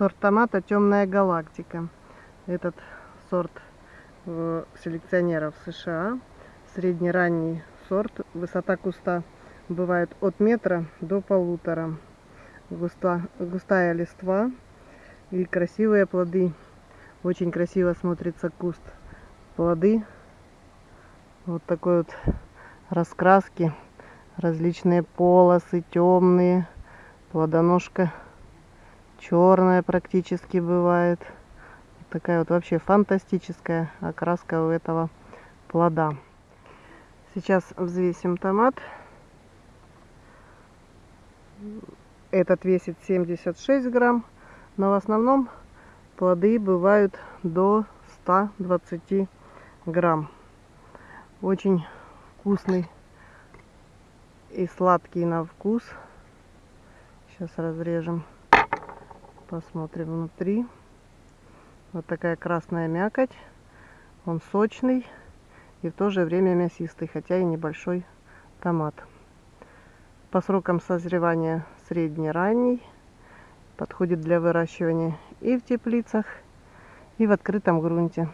Сорт томата темная галактика. Этот сорт э, селекционеров США. Среднеранний сорт. Высота куста бывает от метра до полутора. Густа, густая листва и красивые плоды. Очень красиво смотрится куст. Плоды вот такой вот раскраски. Различные полосы, темные. Плодоножка черная практически бывает. Такая вот вообще фантастическая окраска у этого плода. Сейчас взвесим томат. Этот весит 76 грамм, но в основном плоды бывают до 120 грамм. Очень вкусный и сладкий на вкус. Сейчас разрежем. Посмотрим внутри. Вот такая красная мякоть. Он сочный и в то же время мясистый, хотя и небольшой томат. По срокам созревания средне-ранний. Подходит для выращивания и в теплицах, и в открытом грунте.